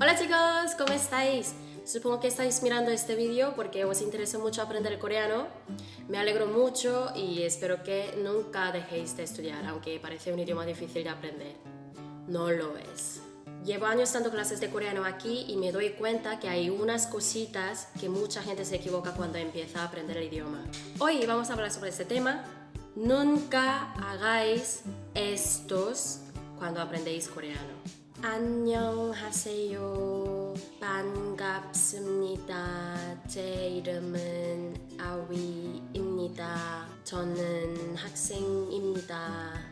Hola chicos, ¿cómo estáis? Supongo que estáis mirando este vídeo porque os interesa mucho aprender coreano. Me alegro mucho y espero que nunca dejéis de estudiar, aunque parece un idioma difícil de aprender. No lo es. Llevo años dando clases de coreano aquí y me doy cuenta que hay unas cositas que mucha gente se equivoca cuando empieza a aprender el idioma. Hoy vamos a hablar sobre este tema. Nunca hagáis estos cuando aprendéis coreano. 안녕하세요. 반갑습니다. 제 이름은 아위입니다. 저는 학생입니다.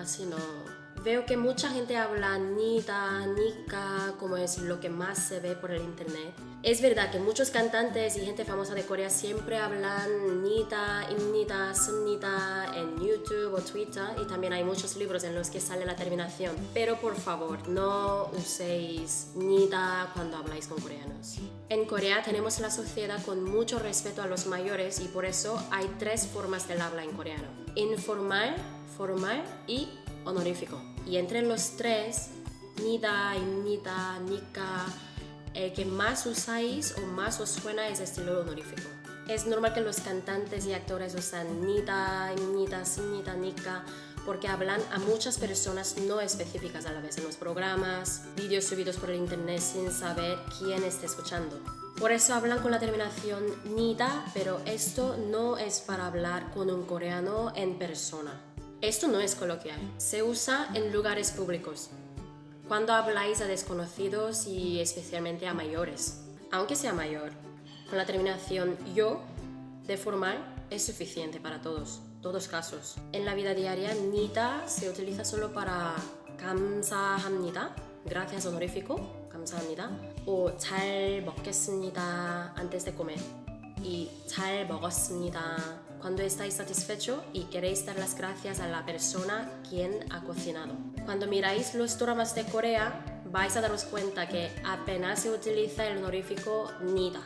Así no. Veo que mucha gente habla nida, nika, como es lo que más se ve por el internet. Es verdad que muchos cantantes y gente famosa de Corea siempre hablan nida, imnida, sumnida en YouTube o Twitter y también hay muchos libros en los que sale la terminación. Pero por favor, no uséis nida cuando habláis con coreanos. En Corea tenemos la sociedad con mucho respeto a los mayores y por eso hay tres formas del habla en coreano. Informal, formal y honorífico. Y entre los tres, nida, nida, nika, el que más usáis o más os suena es estilo honorífico. Es normal que los cantantes y actores usan nida, nida, nida, nika, porque hablan a muchas personas no específicas a la vez en los programas, vídeos subidos por el internet sin saber quién está escuchando. Por eso hablan con la terminación nida, pero esto no es para hablar con un coreano en persona. Esto no es coloquial, se usa en lugares públicos, cuando habláis a desconocidos y especialmente a mayores. Aunque sea mayor, con la terminación yo de formal es suficiente para todos, todos casos. En la vida diaria, nita se utiliza solo para 감사합니다, gracias honorífico, 감사합니다, o 잘 먹겠습니다 antes de comer y 잘 먹었습니다 cuando estáis satisfecho y queréis dar las gracias a la persona quien ha cocinado. Cuando miráis los dramas de Corea, vais a daros cuenta que apenas se utiliza el honorífico nida.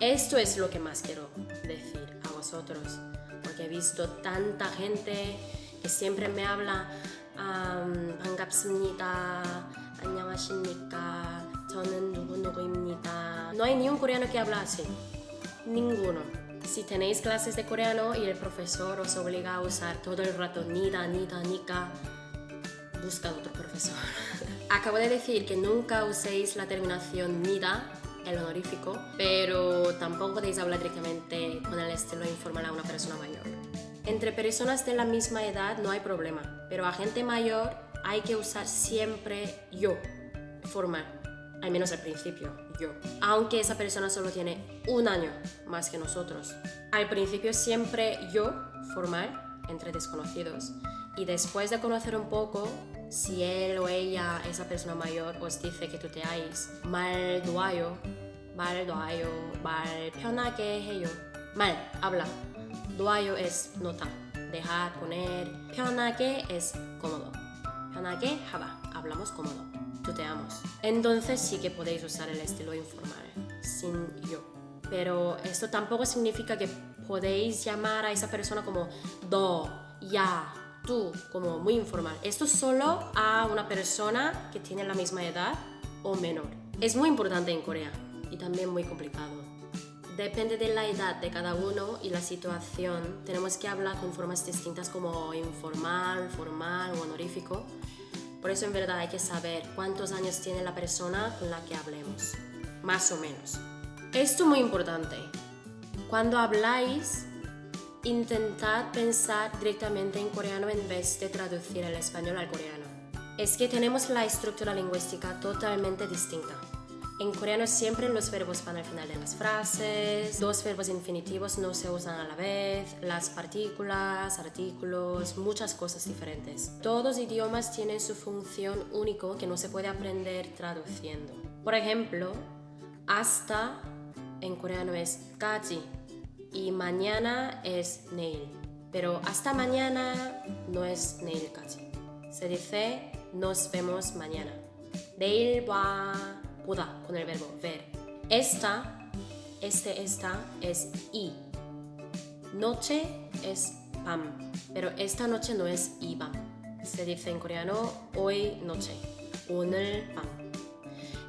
Esto es lo que más quiero decir a vosotros, porque he visto tanta gente que siempre me habla um, 반갑습니다, 안녕하십니까, 저는 누구누구입니다. No hay ni un coreano que habla así, ninguno. Si tenéis clases de coreano y el profesor os obliga a usar todo el rato nida, nida, nika, busca otro profesor. Acabo de decir que nunca uséis la terminación nida, el honorífico, pero tampoco podéis hablar directamente con el estilo informal a una persona mayor. Entre personas de la misma edad no hay problema, pero a gente mayor hay que usar siempre yo, formal al menos al principio, yo, aunque esa persona solo tiene un año más que nosotros. Al principio siempre yo formal entre desconocidos y después de conocer un poco, si él o ella, esa persona mayor, os dice que tú tuteáis mal duayo, mal duayo, mal peona que yo, mal, habla. Duayo es nota, dejar, poner. Peona que es cómodo. Peona que haba hablamos cómodo tuteamos. Entonces sí que podéis usar el estilo informal, sin yo. Pero esto tampoco significa que podéis llamar a esa persona como do, ya, tú, como muy informal. Esto es solo a una persona que tiene la misma edad o menor. Es muy importante en Corea y también muy complicado. Depende de la edad de cada uno y la situación. Tenemos que hablar con formas distintas como informal, formal o honorífico por eso en verdad hay que saber cuántos años tiene la persona con la que hablemos, más o menos. Esto es muy importante. Cuando habláis, intentad pensar directamente en coreano en vez de traducir el español al coreano. Es que tenemos la estructura lingüística totalmente distinta. En coreano siempre los verbos van al final de las frases, dos verbos infinitivos no se usan a la vez, las partículas, artículos, muchas cosas diferentes. Todos idiomas tienen su función único que no se puede aprender traduciendo. Por ejemplo, hasta en coreano es kaji y mañana es neil. Pero hasta mañana no es neil kaji. Se dice nos vemos mañana. Neil va con el verbo ver. Esta, este, esta es i. Noche es pam, pero esta noche no es iba. Se dice en coreano hoy noche, 오늘 밤.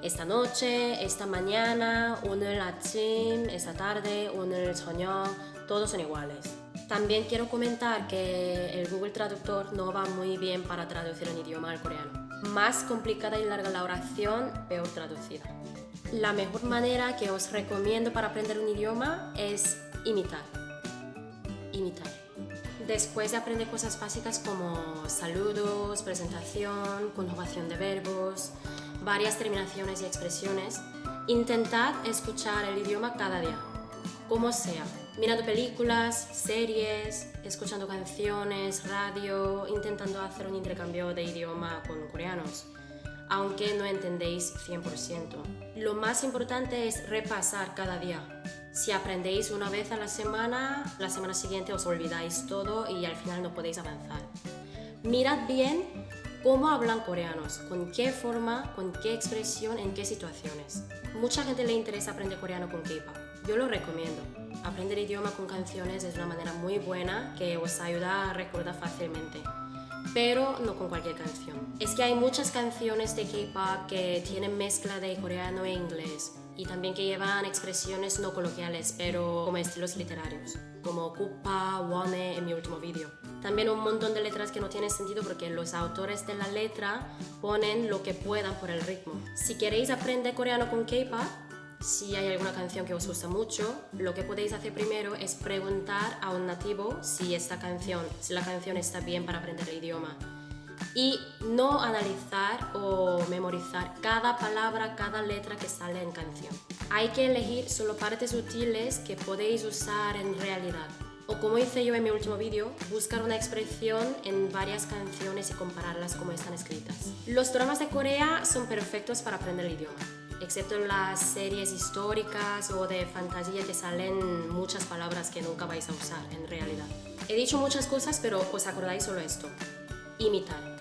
esta noche, esta mañana, 오늘 아침, esta tarde, 오늘 저녁, todos son iguales. También quiero comentar que el Google Traductor no va muy bien para traducir un idioma al coreano. Más complicada y larga la oración, peor traducida. La mejor manera que os recomiendo para aprender un idioma es imitar. Imitar. Después de aprender cosas básicas como saludos, presentación, conjugación de verbos, varias terminaciones y expresiones, intentad escuchar el idioma cada día, como sea, mirando películas, series, escuchando canciones, radio, intentando hacer un intercambio de idioma con coreanos aunque no entendéis 100%. Lo más importante es repasar cada día. Si aprendéis una vez a la semana, la semana siguiente os olvidáis todo y al final no podéis avanzar. Mirad bien cómo hablan coreanos, con qué forma, con qué expresión, en qué situaciones. Mucha gente le interesa aprender coreano con K-pop. Yo lo recomiendo. Aprender idioma con canciones es una manera muy buena que os ayuda a recordar fácilmente pero no con cualquier canción. Es que hay muchas canciones de K-pop que tienen mezcla de coreano e inglés y también que llevan expresiones no coloquiales, pero como estilos literarios, como Kupa, Wone en mi último vídeo. También un montón de letras que no tienen sentido porque los autores de la letra ponen lo que puedan por el ritmo. Si queréis aprender coreano con K-pop, si hay alguna canción que os gusta mucho, lo que podéis hacer primero es preguntar a un nativo si esta canción, si la canción está bien para aprender el idioma. Y no analizar o memorizar cada palabra, cada letra que sale en canción. Hay que elegir solo partes útiles que podéis usar en realidad. O como hice yo en mi último vídeo, buscar una expresión en varias canciones y compararlas como están escritas. Los dramas de Corea son perfectos para aprender el idioma excepto en las series históricas o de fantasía que salen muchas palabras que nunca vais a usar en realidad. He dicho muchas cosas, pero os acordáis solo esto. Imitar.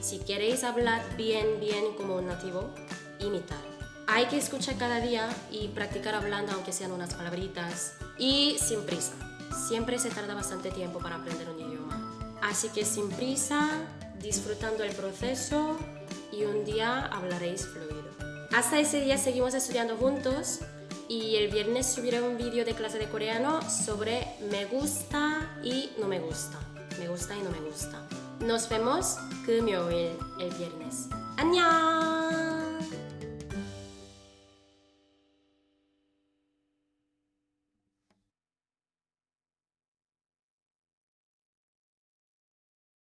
Si queréis hablar bien, bien como un nativo, imitar. Hay que escuchar cada día y practicar hablando aunque sean unas palabritas y sin prisa. Siempre se tarda bastante tiempo para aprender un idioma. Así que sin prisa, disfrutando el proceso y un día hablaréis fluido. Hasta ese día seguimos estudiando juntos y el viernes subiré un vídeo de clase de coreano sobre me gusta y no me gusta. Me gusta y no me gusta. Nos vemos 금요일 el viernes. 안녕!